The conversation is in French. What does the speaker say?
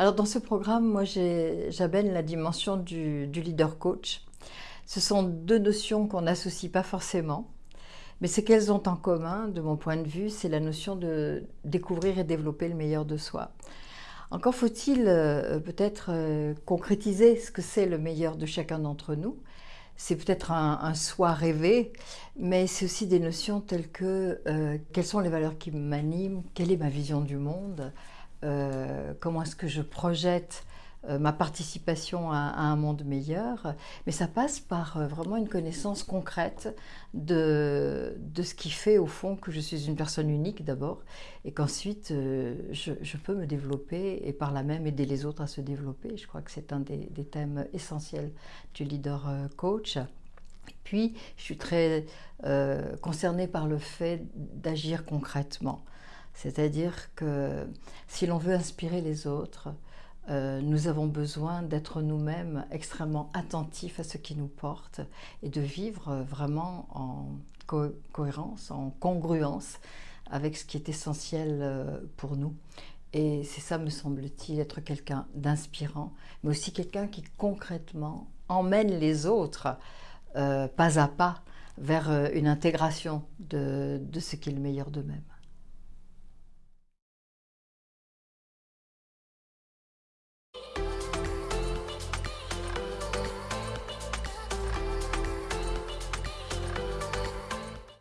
Alors dans ce programme, moi j'amène la dimension du, leader coach. Ce sont deux notions qu'on n'associe pas forcément, mais ce qu'elles ont en commun, de mon point de vue, c'est la notion de découvrir et développer le meilleur de soi. Encore faut-il euh, peut-être euh, concrétiser ce que c'est le meilleur de chacun d'entre nous. C'est peut-être un, soi rêvé, mais c'est aussi des notions telles que euh, quelles sont les valeurs qui m'animent, quelle est ma vision du monde, euh, comment est-ce que je projette euh, ma participation à, un monde meilleur, mais ça passe par euh, vraiment une connaissance concrète de, de, ce qui fait au fond que je suis une personne unique d'abord, et qu'ensuite je, peux me développer et par là même aider les autres à se développer. Je crois que c'est un des, thèmes essentiels du leader coach. Puis, je suis très concernée par le fait d'agir concrètement. C'est-à-dire que si l'on veut inspirer les autres, euh, nous avons besoin d'être nous-mêmes extrêmement attentifs à ce qui nous porte et de vivre vraiment en cohérence, en congruence avec ce qui est essentiel euh, pour nous. Et c'est ça, me semble-t-il, être quelqu'un d'inspirant, mais aussi quelqu'un qui concrètement emmène les autres euh, pas à pas vers une intégration de, de ce qui est le meilleur d'eux-mêmes.